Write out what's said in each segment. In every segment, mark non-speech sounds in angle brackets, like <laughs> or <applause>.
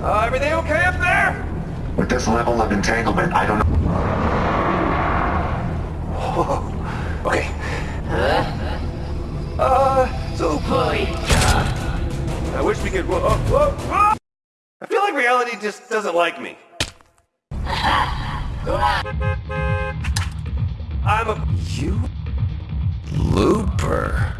Uh, everything okay up there? With this level of entanglement, I don't know. <laughs> Okay. Uh, so... Boy. I wish we could... Whoa, whoa, whoa, whoa! I feel like reality just doesn't like me. <laughs> I'm a... You? Looper.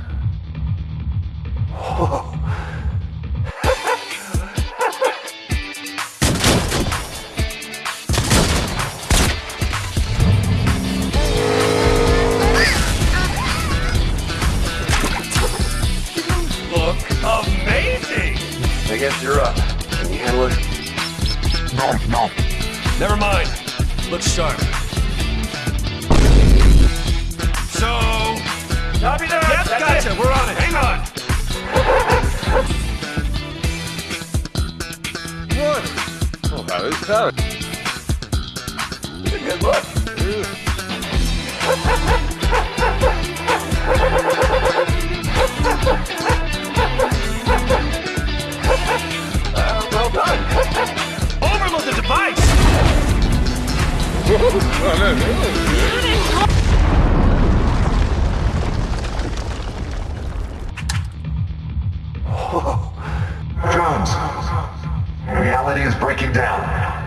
I guess you're up. Can you handle it? No, no. Never mind. Looks sharp. So... Copy that! Yep, That's gotcha. It. We're on it. Hang on! Good. Oh, how is that? It's a good look. Uh, Oh, no. Jones, reality is breaking down.